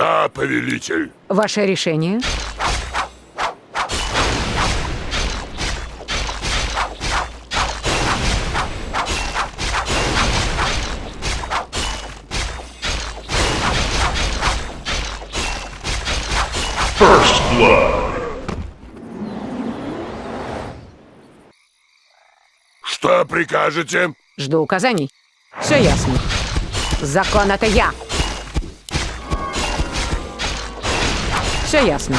Да, повелитель. Ваше решение? First blood. Что прикажете? Жду указаний. Все ясно. Закон — это я. Все ясно.